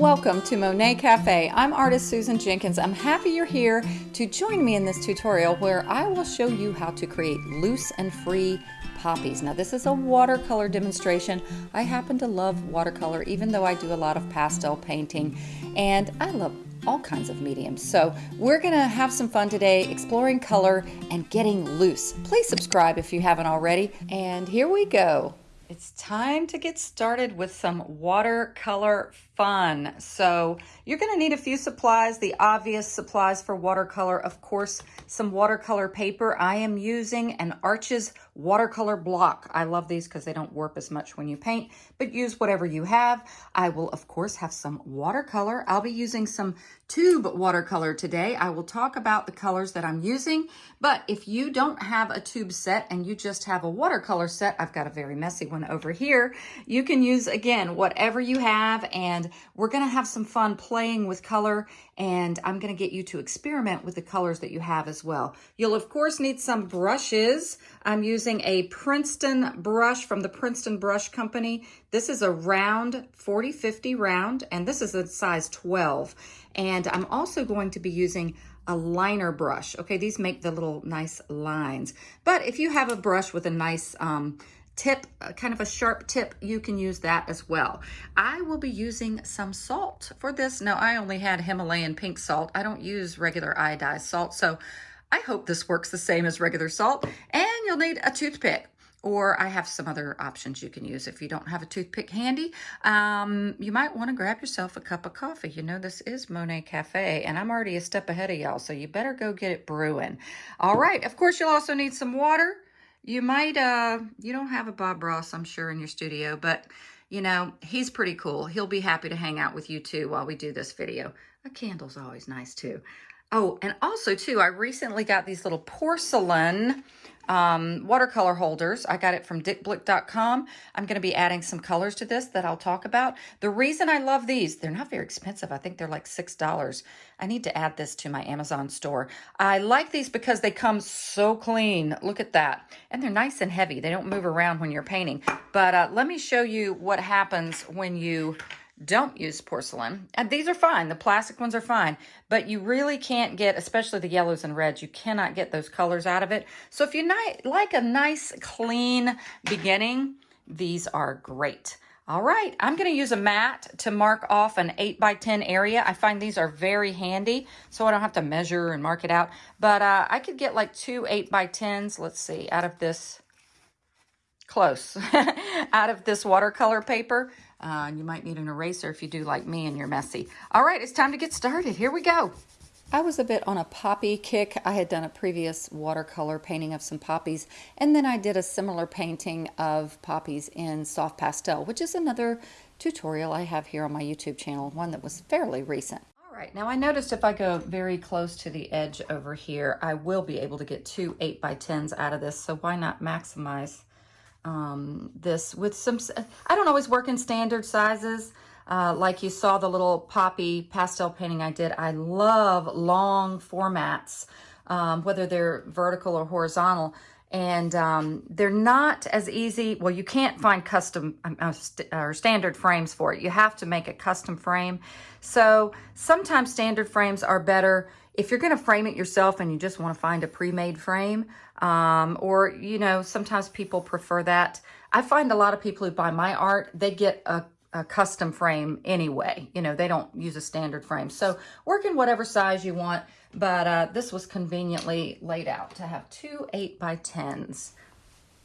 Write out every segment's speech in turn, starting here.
Welcome to Monet Cafe. I'm artist Susan Jenkins. I'm happy you're here to join me in this tutorial where I will show you how to create loose and free poppies. Now this is a watercolor demonstration. I happen to love watercolor even though I do a lot of pastel painting and I love all kinds of mediums. So we're gonna have some fun today exploring color and getting loose. Please subscribe if you haven't already. And here we go. It's time to get started with some watercolor fun. So you're going to need a few supplies, the obvious supplies for watercolor, of course, some watercolor paper. I am using an Arches watercolor block. I love these because they don't warp as much when you paint, but use whatever you have. I will, of course, have some watercolor. I'll be using some tube watercolor today. I will talk about the colors that I'm using, but if you don't have a tube set and you just have a watercolor set, I've got a very messy one over here, you can use, again, whatever you have and we're going to have some fun playing with color and I'm going to get you to experiment with the colors that you have as well. You'll of course need some brushes. I'm using a Princeton brush from the Princeton Brush Company. This is a round 40-50 round and this is a size 12. And I'm also going to be using a liner brush. Okay, these make the little nice lines. But if you have a brush with a nice um, tip, uh, kind of a sharp tip, you can use that as well. I will be using some salt for this. Now, I only had Himalayan pink salt. I don't use regular iodized salt, so I hope this works the same as regular salt. And you'll need a toothpick or I have some other options you can use if you don't have a toothpick handy. Um, you might want to grab yourself a cup of coffee. You know, this is Monet Cafe, and I'm already a step ahead of y'all, so you better go get it brewing. All right, of course, you'll also need some water. You might, uh, you don't have a Bob Ross, I'm sure, in your studio, but you know, he's pretty cool. He'll be happy to hang out with you too while we do this video. A candle's always nice too. Oh, and also too, I recently got these little porcelain um, watercolor holders. I got it from dickblick.com. I'm going to be adding some colors to this that I'll talk about. The reason I love these, they're not very expensive. I think they're like $6. I need to add this to my Amazon store. I like these because they come so clean. Look at that. And they're nice and heavy. They don't move around when you're painting. But uh, let me show you what happens when you don't use porcelain. And these are fine. The plastic ones are fine. But you really can't get, especially the yellows and reds, you cannot get those colors out of it. So if you like a nice, clean beginning, these are great. All right, I'm going to use a mat to mark off an 8 by 10 area. I find these are very handy, so I don't have to measure and mark it out. But uh, I could get like two 8 by 10s, let's see, out of this, close, out of this watercolor paper. Uh, and you might need an eraser if you do like me and you're messy. All right, it's time to get started. Here we go. I was a bit on a poppy kick. I had done a previous watercolor painting of some poppies, and then I did a similar painting of poppies in soft pastel, which is another tutorial I have here on my YouTube channel, one that was fairly recent. All right, now I noticed if I go very close to the edge over here, I will be able to get two 8 by 10s out of this, so why not maximize um, this with some, I don't always work in standard sizes. Uh, like you saw the little poppy pastel painting I did. I love long formats, um, whether they're vertical or horizontal. And um, they're not as easy. Well, you can't find custom um, uh, st or standard frames for it. You have to make a custom frame. So sometimes standard frames are better if you're going to frame it yourself and you just want to find a pre-made frame, um, or, you know, sometimes people prefer that. I find a lot of people who buy my art, they get a, a custom frame anyway. You know, they don't use a standard frame. So work in whatever size you want, but uh, this was conveniently laid out to have two 8 by 10s.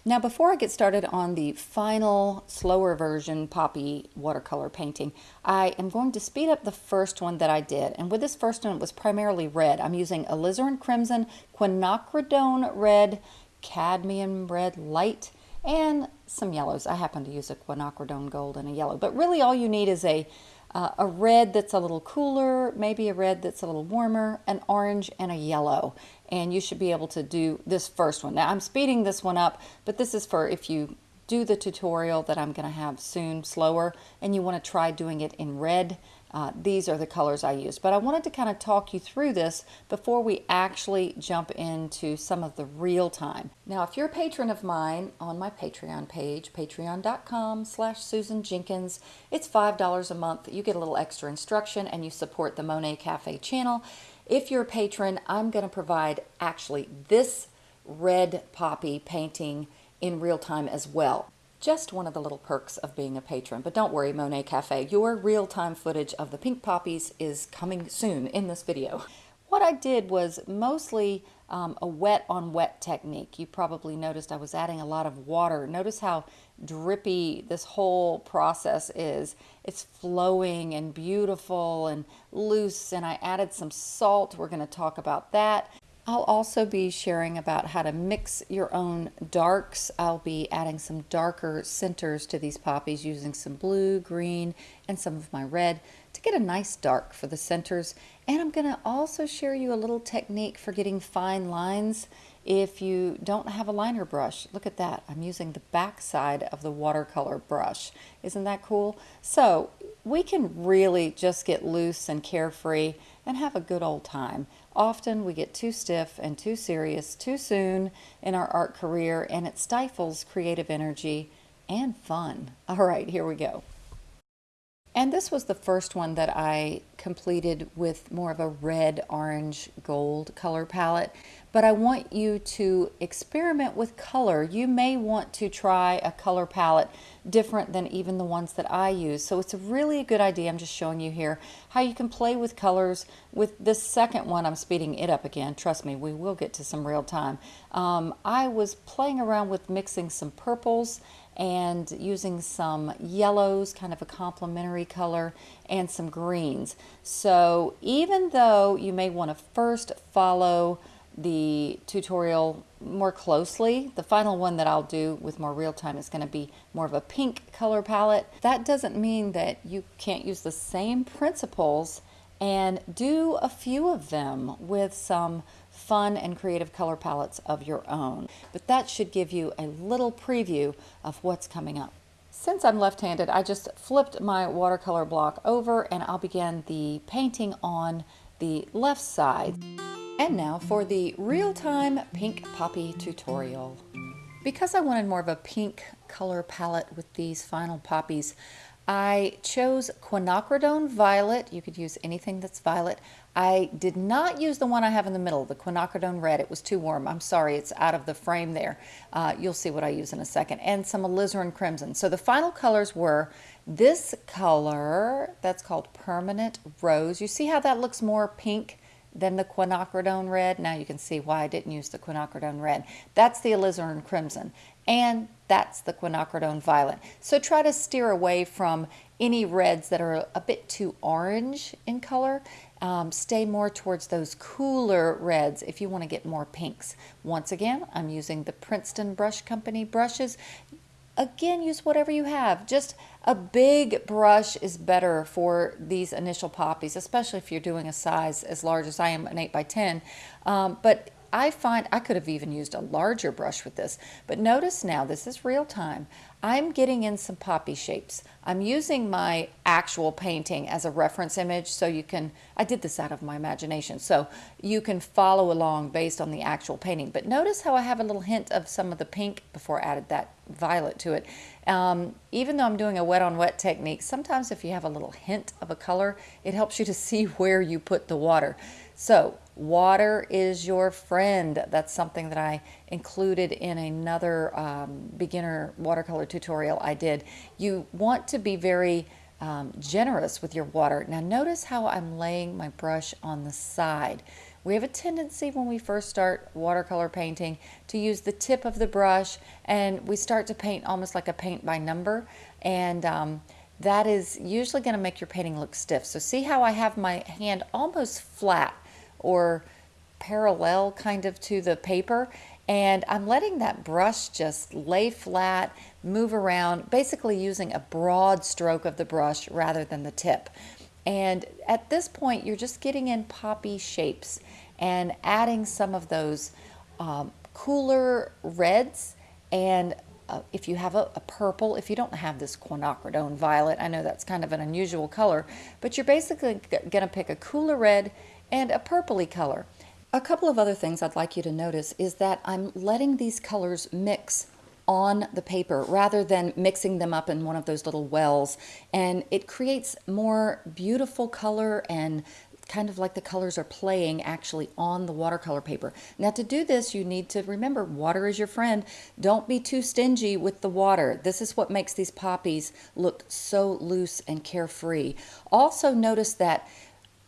Now before I get started on the final slower version poppy watercolor painting, I am going to speed up the first one that I did. And with this first one, it was primarily red. I'm using alizarin crimson, quinacridone red, cadmium red light, and some yellows. I happen to use a quinacridone gold and a yellow. But really all you need is a uh, a red that's a little cooler, maybe a red that's a little warmer, an orange, and a yellow. And you should be able to do this first one. Now I'm speeding this one up, but this is for if you do the tutorial that I'm going to have soon slower and you want to try doing it in red, uh, these are the colors I use. But I wanted to kind of talk you through this before we actually jump into some of the real time. Now, if you're a patron of mine on my Patreon page, patreon.com slash Susan Jenkins, it's $5 a month. You get a little extra instruction and you support the Monet Cafe channel. If you're a patron, I'm going to provide actually this red poppy painting in real time as well. Just one of the little perks of being a patron. But don't worry, Monet Cafe, your real-time footage of the pink poppies is coming soon in this video. What I did was mostly um, a wet on wet technique. You probably noticed I was adding a lot of water. Notice how drippy this whole process is. It's flowing and beautiful and loose and I added some salt. We're going to talk about that. I'll also be sharing about how to mix your own darks. I'll be adding some darker centers to these poppies using some blue, green, and some of my red to get a nice dark for the centers. And I'm going to also share you a little technique for getting fine lines if you don't have a liner brush. Look at that. I'm using the back side of the watercolor brush. Isn't that cool? So we can really just get loose and carefree and have a good old time. Often we get too stiff and too serious too soon in our art career and it stifles creative energy and fun. All right, here we go. And this was the first one that I completed with more of a red, orange, gold color palette. But I want you to experiment with color. You may want to try a color palette different than even the ones that I use. So it's a really a good idea. I'm just showing you here how you can play with colors. With this second one, I'm speeding it up again. Trust me, we will get to some real time. Um, I was playing around with mixing some purples and using some yellows, kind of a complementary color, and some greens. So even though you may want to first follow the tutorial more closely, the final one that I'll do with more real time is going to be more of a pink color palette. That doesn't mean that you can't use the same principles and do a few of them with some fun and creative color palettes of your own. But that should give you a little preview of what's coming up. Since I'm left-handed, I just flipped my watercolor block over and I'll begin the painting on the left side. And now for the real-time pink poppy tutorial. Because I wanted more of a pink color palette with these final poppies, I chose quinacridone violet. You could use anything that's violet. I did not use the one I have in the middle, the quinacridone red. It was too warm. I'm sorry, it's out of the frame there. Uh, you'll see what I use in a second. And some alizarin crimson. So the final colors were this color, that's called permanent rose. You see how that looks more pink than the quinacridone red? Now you can see why I didn't use the quinacridone red. That's the alizarin crimson and that's the quinacridone violet. So try to steer away from any reds that are a bit too orange in color. Um, stay more towards those cooler reds if you want to get more pinks. Once again, I'm using the Princeton Brush Company brushes. Again, use whatever you have. Just a big brush is better for these initial poppies, especially if you're doing a size as large as I am, an 8 by 10. Um, but I find I could have even used a larger brush with this, but notice now, this is real time. I'm getting in some poppy shapes. I'm using my actual painting as a reference image so you can, I did this out of my imagination, so you can follow along based on the actual painting. But notice how I have a little hint of some of the pink before I added that violet to it. Um, even though I'm doing a wet on wet technique, sometimes if you have a little hint of a color, it helps you to see where you put the water. So water is your friend. That's something that I included in another um, beginner watercolor tutorial I did. You want to be very um, generous with your water. Now notice how I'm laying my brush on the side. We have a tendency when we first start watercolor painting to use the tip of the brush and we start to paint almost like a paint by number and um, that is usually going to make your painting look stiff. So see how I have my hand almost flat or parallel kind of to the paper and I'm letting that brush just lay flat, move around, basically using a broad stroke of the brush rather than the tip. And at this point, you're just getting in poppy shapes and adding some of those um, cooler reds and uh, if you have a, a, purple, if you don't have this quinacridone violet, I know that's kind of an unusual color, but you're basically going to pick a cooler red and a purpley color. A couple of other things I'd like you to notice is that I'm letting these colors mix on the paper rather than mixing them up in one of those little wells and it creates more beautiful color and kind of like the colors are playing actually on the watercolor paper. Now to do this, you need to remember water is your friend. Don't be too stingy with the water. This is what makes these poppies look so loose and carefree. Also notice that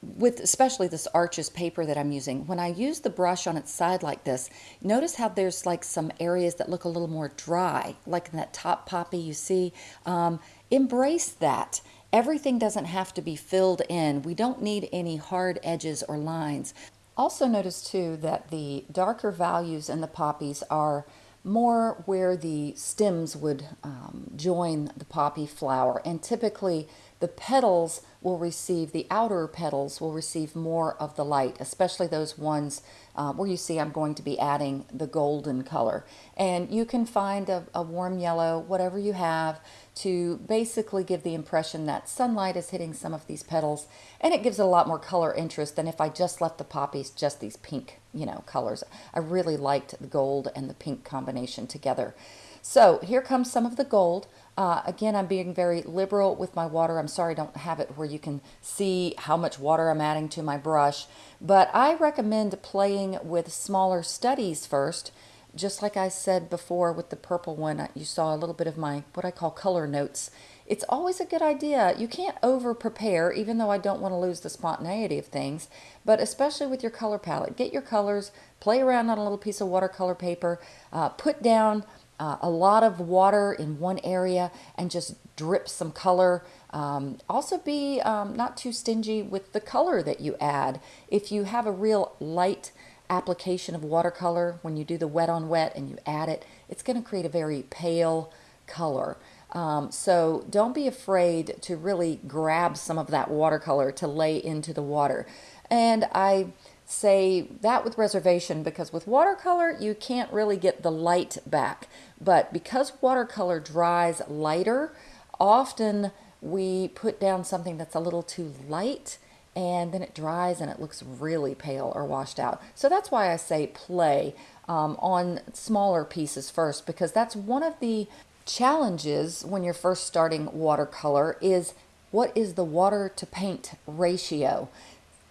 with especially this arches paper that I'm using, when I use the brush on its side like this, notice how there's like some areas that look a little more dry, like in that top poppy you see. Um, embrace that. Everything doesn't have to be filled in. We don't need any hard edges or lines. Also notice too that the darker values in the poppies are more where the stems would um, join the poppy flower and typically the petals will receive, the outer petals will receive more of the light, especially those ones uh, where you see I'm going to be adding the golden color. And you can find a, a warm yellow, whatever you have, to basically give the impression that sunlight is hitting some of these petals and it gives it a lot more color interest than if I just left the poppies just these pink, you know, colors. I really liked the gold and the pink combination together. So here comes some of the gold. Uh, again, I'm being very liberal with my water. I'm sorry I don't have it where you can see how much water I'm adding to my brush, but I recommend playing with smaller studies first. Just like I said before with the purple one, you saw a little bit of my, what I call color notes. It's always a good idea. You can't over prepare, even though I don't want to lose the spontaneity of things, but especially with your color palette. Get your colors, play around on a little piece of watercolor paper, uh, put down uh, a lot of water in one area and just drip some color. Um, also be um, not too stingy with the color that you add. If you have a real light application of watercolor, when you do the wet on wet and you add it, it's going to create a very pale color. Um, so don't be afraid to really grab some of that watercolor to lay into the water. And I say that with reservation because with watercolor you can't really get the light back but because watercolor dries lighter often we put down something that's a little too light and then it dries and it looks really pale or washed out so that's why I say play um, on smaller pieces first because that's one of the challenges when you're first starting watercolor is what is the water to paint ratio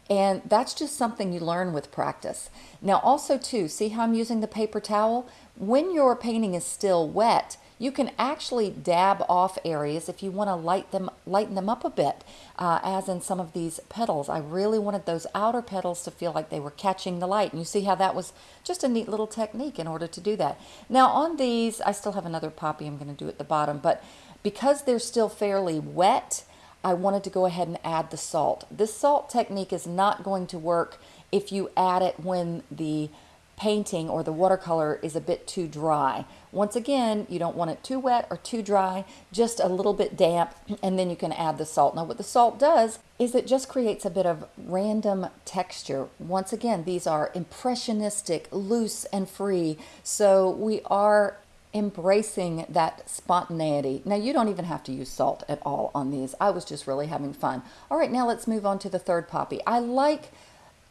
and that's just something you learn with practice. Now also too, see how I'm using the paper towel? When your painting is still wet, you can actually dab off areas if you want to light them, lighten them up a bit, uh, as in some of these petals. I really wanted those outer petals to feel like they were catching the light. And you see how that was just a neat little technique in order to do that. Now on these, I still have another poppy I'm going to do at the bottom, but because they're still fairly wet, I wanted to go ahead and add the salt. This salt technique is not going to work if you add it when the painting or the watercolor is a bit too dry. Once again, you don't want it too wet or too dry, just a little bit damp, and then you can add the salt. Now what the salt does is it just creates a bit of random texture. Once again, these are impressionistic, loose and free, so we are embracing that spontaneity. Now you don't even have to use salt at all on these. I was just really having fun. All right, now let's move on to the third poppy. I like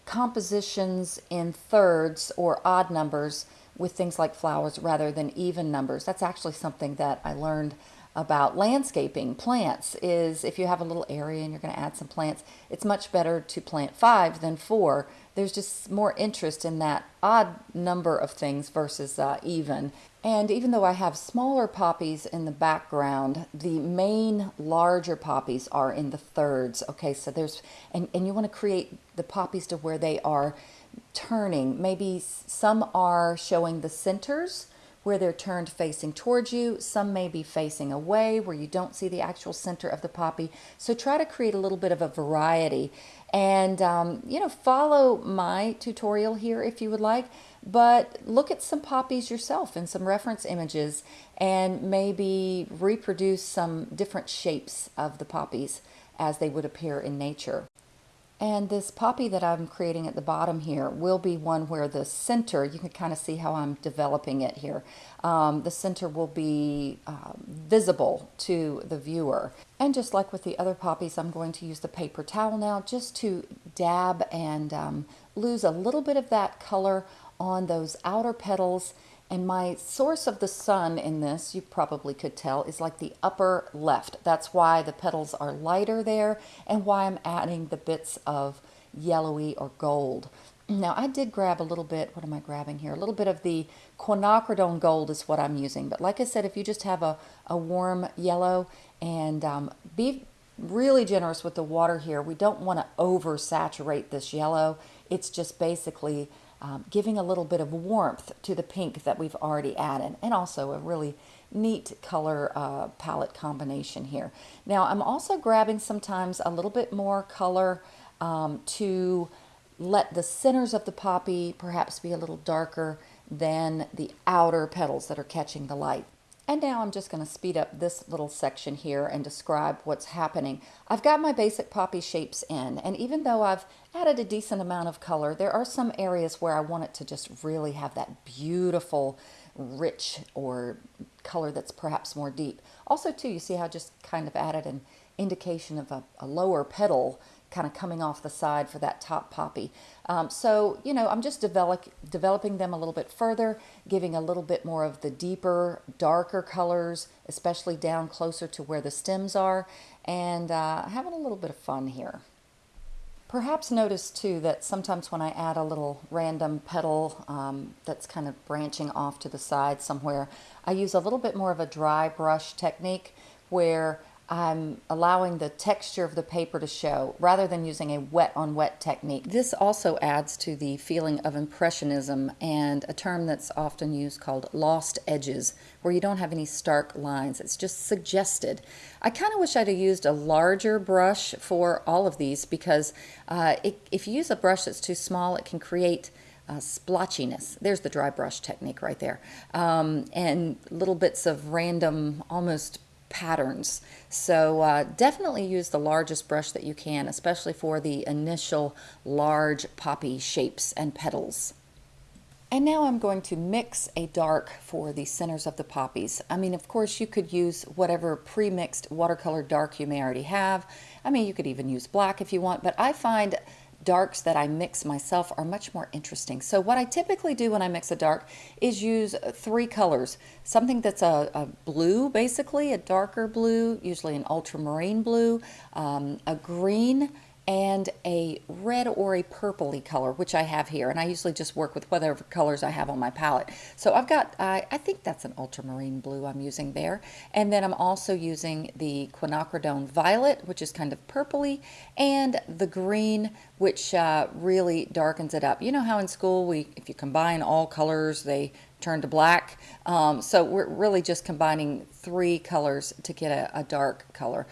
compositions in thirds or odd numbers with things like flowers rather than even numbers. That's actually something that I learned about landscaping plants is if you have a little area and you're going to add some plants, it's much better to plant five than four. There's just more interest in that odd number of things versus uh, even. And even though I have smaller poppies in the background, the main larger poppies are in the thirds. Okay, so there's, and, and you want to create the poppies to where they are turning. Maybe some are showing the centers where they're turned facing towards you. Some may be facing away where you don't see the actual center of the poppy. So try to create a little bit of a variety and, um, you know, follow my tutorial here if you would like, but look at some poppies yourself and some reference images and maybe reproduce some different shapes of the poppies as they would appear in nature. And this poppy that I'm creating at the bottom here will be one where the center, you can kind of see how I'm developing it here. Um, the center will be uh, visible to the viewer. And just like with the other poppies, I'm going to use the paper towel now just to dab and um, lose a little bit of that color on those outer petals and my source of the sun in this, you probably could tell, is like the upper left. That's why the petals are lighter there and why I'm adding the bits of yellowy or gold. Now I did grab a little bit, what am I grabbing here? A little bit of the quinacridone gold is what I'm using. But like I said, if you just have a, a warm yellow and um, be really generous with the water here. We don't want to oversaturate this yellow. It's just basically um, giving a little bit of warmth to the pink that we've already added and also a really neat color uh, palette combination here. Now I'm also grabbing sometimes a little bit more color um, to let the centers of the poppy perhaps be a little darker than the outer petals that are catching the light. And now I'm just going to speed up this little section here and describe what's happening. I've got my basic poppy shapes in, and even though I've added a decent amount of color, there are some areas where I want it to just really have that beautiful, rich, or color that's perhaps more deep. Also, too, you see how I just kind of added an indication of a, a lower petal kind of coming off the side for that top poppy. Um, so, you know, I'm just develop, developing them a little bit further, giving a little bit more of the deeper, darker colors, especially down closer to where the stems are, and uh, having a little bit of fun here. Perhaps notice too that sometimes when I add a little random petal um, that's kind of branching off to the side somewhere, I use a little bit more of a dry brush technique where I'm allowing the texture of the paper to show rather than using a wet on wet technique. This also adds to the feeling of impressionism and a term that's often used called lost edges, where you don't have any stark lines. It's just suggested. I kind of wish I'd have used a larger brush for all of these because uh, it, if you use a brush that's too small, it can create uh, splotchiness. There's the dry brush technique right there. Um, and little bits of random, almost patterns. So uh, definitely use the largest brush that you can, especially for the initial large poppy shapes and petals. And now I'm going to mix a dark for the centers of the poppies. I mean, of course, you could use whatever pre-mixed watercolor dark you may already have. I mean, you could even use black if you want, but I find darks that I mix myself are much more interesting. So what I typically do when I mix a dark is use three colors. Something that's a, a blue, basically, a darker blue, usually an ultramarine blue, um, a green, and a red or a purpley color, which I have here. And I usually just work with whatever colors I have on my palette. So I've got, uh, I think that's an ultramarine blue I'm using there. And then I'm also using the quinacridone violet, which is kind of purpley, and the green, which uh, really darkens it up. You know how in school, we if you combine all colors, they turn to black. Um, so we're really just combining three colors to get a, a dark color.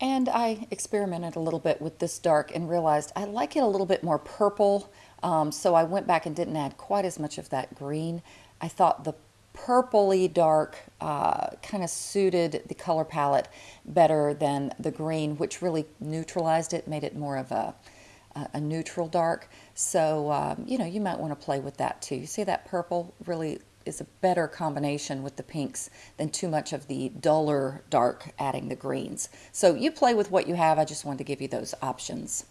And I experimented a little bit with this dark and realized I like it a little bit more purple. Um, so I went back and didn't add quite as much of that green. I thought the purpley dark uh, kind of suited the color palette better than the green, which really neutralized it, made it more of a, a neutral dark. So, um, you know, you might want to play with that too. You see that purple really is a better combination with the pinks than too much of the duller dark adding the greens. So you play with what you have. I just wanted to give you those options.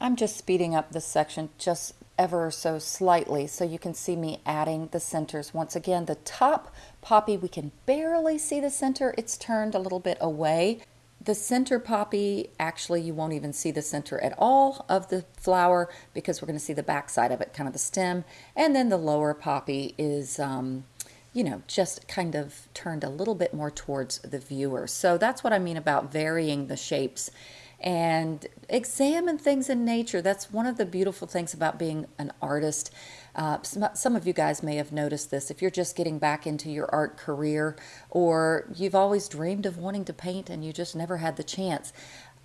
I'm just speeding up this section just ever so slightly so you can see me adding the centers. Once again, the top poppy, we can barely see the center. It's turned a little bit away. The center poppy, actually you won't even see the center at all of the flower because we're going to see the back side of it, kind of the stem. And then the lower poppy is, um, you know, just kind of turned a little bit more towards the viewer. So that's what I mean about varying the shapes and examine things in nature. That's one of the beautiful things about being an artist. Uh, some, some of you guys may have noticed this. If you're just getting back into your art career or you've always dreamed of wanting to paint and you just never had the chance,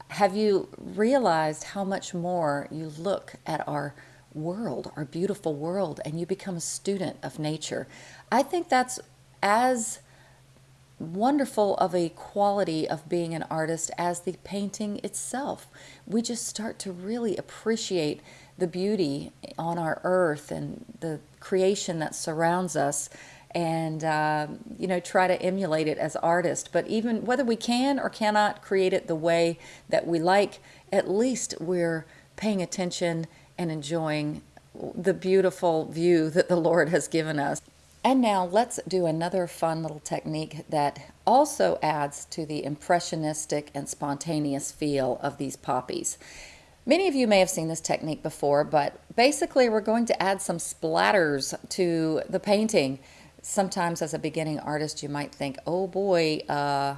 have you realized how much more you look at our world, our beautiful world, and you become a student of nature? I think that's as wonderful of a quality of being an artist as the painting itself. We just start to really appreciate the beauty on our earth and the creation that surrounds us and uh, you know try to emulate it as artists but even whether we can or cannot create it the way that we like at least we're paying attention and enjoying the beautiful view that the lord has given us and now let's do another fun little technique that also adds to the impressionistic and spontaneous feel of these poppies. Many of you may have seen this technique before, but basically we're going to add some splatters to the painting. Sometimes as a beginning artist, you might think, oh boy, uh,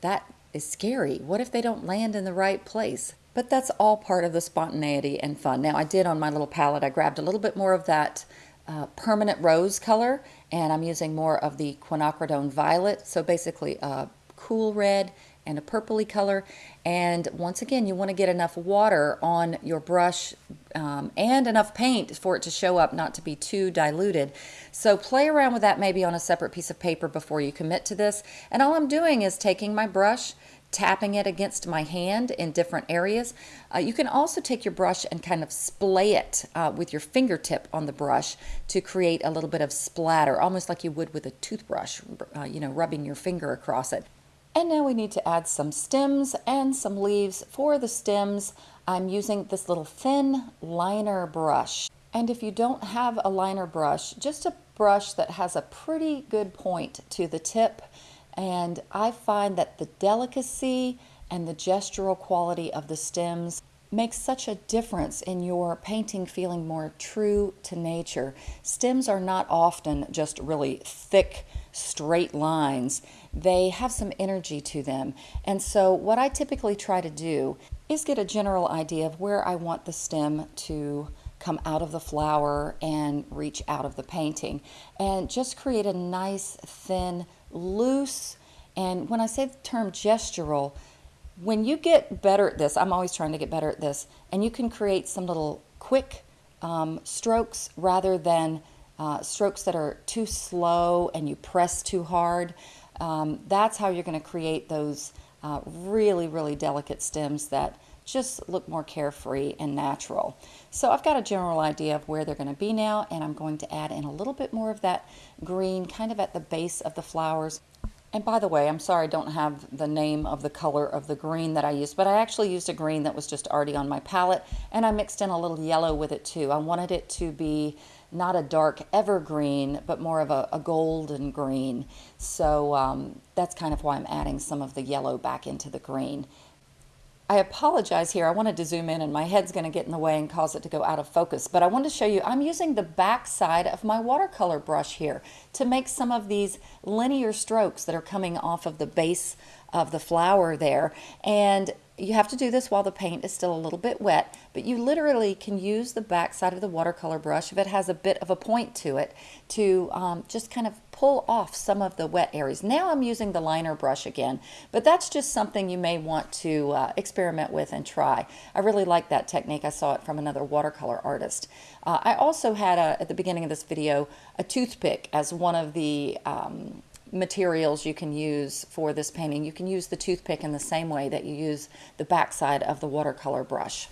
that is scary. What if they don't land in the right place? But that's all part of the spontaneity and fun. Now I did on my little palette, I grabbed a little bit more of that uh, permanent rose color and I'm using more of the quinacridone violet. So basically a cool red and a purpley color. And once again you want to get enough water on your brush um, and enough paint for it to show up not to be too diluted. So play around with that maybe on a separate piece of paper before you commit to this. And all I'm doing is taking my brush tapping it against my hand in different areas. Uh, you can also take your brush and kind of splay it uh, with your fingertip on the brush to create a little bit of splatter, almost like you would with a toothbrush, uh, you know, rubbing your finger across it. And now we need to add some stems and some leaves. For the stems, I'm using this little thin liner brush. And if you don't have a liner brush, just a brush that has a pretty good point to the tip, and I find that the delicacy and the gestural quality of the stems makes such a difference in your painting feeling more true to nature. Stems are not often just really thick, straight lines. They have some energy to them. And so what I typically try to do is get a general idea of where I want the stem to come out of the flower and reach out of the painting and just create a nice thin loose, and when I say the term gestural, when you get better at this, I'm always trying to get better at this, and you can create some little quick um, strokes rather than uh, strokes that are too slow and you press too hard. Um, that's how you're going to create those uh, really, really delicate stems that just look more carefree and natural. So I've got a general idea of where they're going to be now and I'm going to add in a little bit more of that green kind of at the base of the flowers. And by the way, I'm sorry I don't have the name of the color of the green that I used, but I actually used a green that was just already on my palette and I mixed in a little yellow with it too. I wanted it to be not a dark evergreen, but more of a, a golden green. So um, that's kind of why I'm adding some of the yellow back into the green. I apologize here. I wanted to zoom in and my head's going to get in the way and cause it to go out of focus. But I want to show you, I'm using the back side of my watercolor brush here to make some of these linear strokes that are coming off of the base of the flower there. And you have to do this while the paint is still a little bit wet, but you literally can use the back side of the watercolor brush if it has a bit of a point to it to um, just kind of pull off some of the wet areas. Now I'm using the liner brush again, but that's just something you may want to uh, experiment with and try. I really like that technique. I saw it from another watercolor artist. Uh, I also had, a, at the beginning of this video, a toothpick as one of the um, materials you can use for this painting. You can use the toothpick in the same way that you use the backside of the watercolor brush.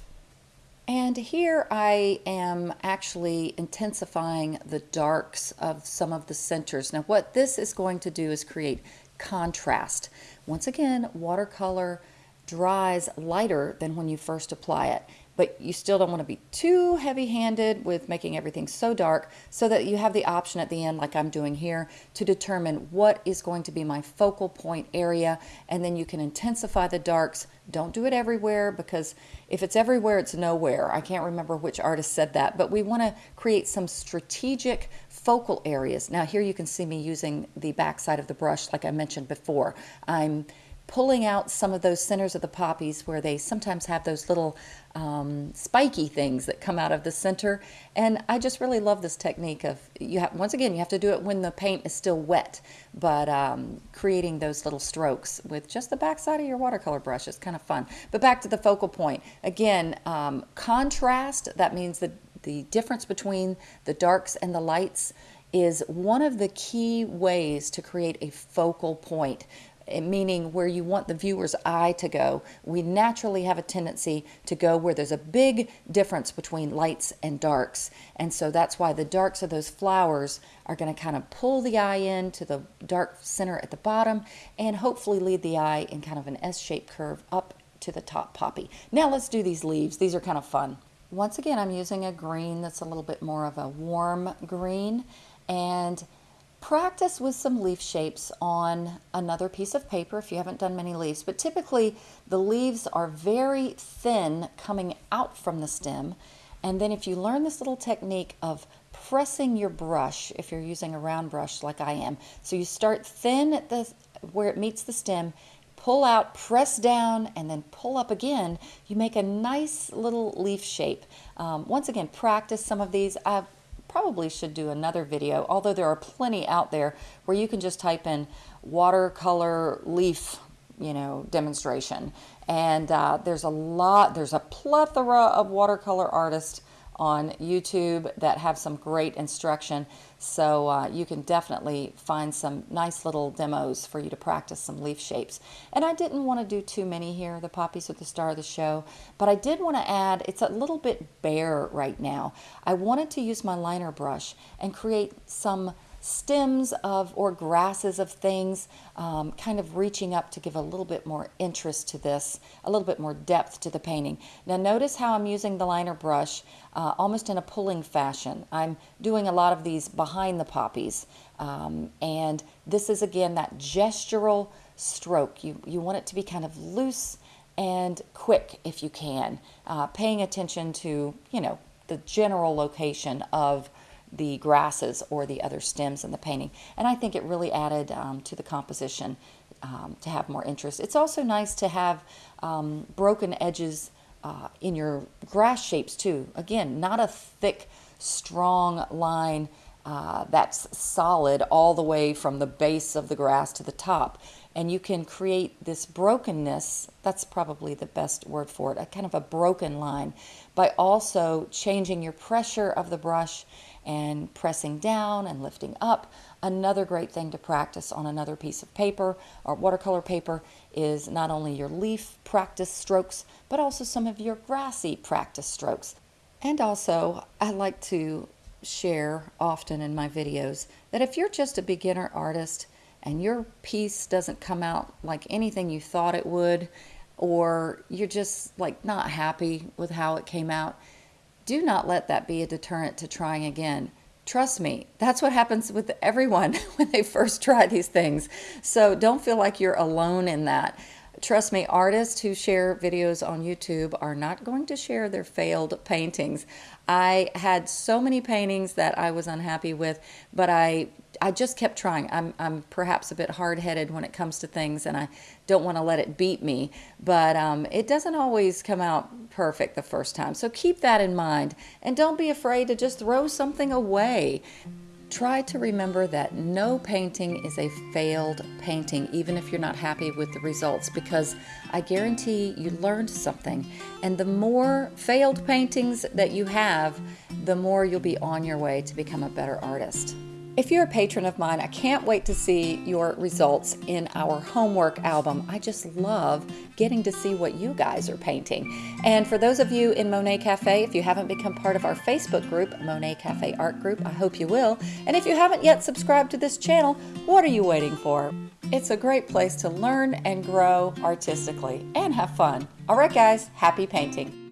And here I am actually intensifying the darks of some of the centers. Now what this is going to do is create contrast. Once again, watercolor dries lighter than when you first apply it but you still don't want to be too heavy-handed with making everything so dark so that you have the option at the end like I'm doing here to determine what is going to be my focal point area and then you can intensify the darks. Don't do it everywhere because if it's everywhere it's nowhere. I can't remember which artist said that but we want to create some strategic focal areas. Now here you can see me using the back side of the brush like I mentioned before. I'm pulling out some of those centers of the poppies where they sometimes have those little um, spiky things that come out of the center. And I just really love this technique of, you have once again, you have to do it when the paint is still wet, but um, creating those little strokes with just the backside of your watercolor brush is kind of fun. But back to the focal point. Again, um, contrast, that means the, the difference between the darks and the lights is one of the key ways to create a focal point Eh, meaning where you want the viewer's eye to go. We naturally have a tendency to go where there's a big difference between lights and darks. And so that's why the darks of those flowers are going to kind of pull the eye in to the dark center at the bottom and hopefully lead the eye in kind of an S-shaped curve up to the top poppy. Now let's do these leaves. These are kind of fun. Once again, I'm using a green that's a little bit more of a warm green and practice with some leaf shapes on another piece of paper if you haven't done many leaves. But typically the leaves are very thin coming out from the stem. And then if you learn this little technique of pressing your brush, if you're using a round brush like I am, so you start thin at the where it meets the stem, pull out, press down, and then pull up again, you make a nice little leaf shape. Um, once again, practice some of these. I've probably should do another video, although there are plenty out there where you can just type in watercolor leaf, you know, demonstration. And uh, there's a lot, there's a plethora of watercolor artists on YouTube that have some great instruction. So uh, you can definitely find some nice little demos for you to practice some leaf shapes. And I didn't want to do too many here. The poppies are the star of the show. But I did want to add, it's a little bit bare right now. I wanted to use my liner brush and create some stems of or grasses of things, um, kind of reaching up to give a little bit more interest to this, a little bit more depth to the painting. Now notice how I'm using the liner brush uh, almost in a pulling fashion. I'm doing a lot of these behind the poppies. Um, and this is again that gestural stroke. You, you want it to be kind of loose and quick if you can, uh, paying attention to, you know, the general location of the grasses or the other stems in the painting. And I think it really added um, to the composition um, to have more interest. It's also nice to have um, broken edges uh, in your grass shapes too. Again, not a thick, strong line uh, that's solid all the way from the base of the grass to the top. And you can create this brokenness, that's probably the best word for it, a kind of a broken line, by also changing your pressure of the brush and pressing down and lifting up. Another great thing to practice on another piece of paper or watercolor paper is not only your leaf practice strokes, but also some of your grassy practice strokes. And also, I like to share often in my videos that if you're just a beginner artist and your piece doesn't come out like anything you thought it would, or you're just like not happy with how it came out, do not let that be a deterrent to trying again. Trust me, that's what happens with everyone when they first try these things. So don't feel like you're alone in that. Trust me, artists who share videos on YouTube are not going to share their failed paintings. I had so many paintings that I was unhappy with, but I I just kept trying. I'm, I'm perhaps a bit hard-headed when it comes to things, and I don't want to let it beat me. But um, it doesn't always come out perfect the first time. So keep that in mind, and don't be afraid to just throw something away. Try to remember that no painting is a failed painting, even if you're not happy with the results, because I guarantee you learned something. And the more failed paintings that you have, the more you'll be on your way to become a better artist. If you're a patron of mine, I can't wait to see your results in our homework album. I just love getting to see what you guys are painting. And for those of you in Monet Cafe, if you haven't become part of our Facebook group, Monet Cafe Art Group, I hope you will. And if you haven't yet subscribed to this channel, what are you waiting for? It's a great place to learn and grow artistically and have fun. All right, guys, happy painting.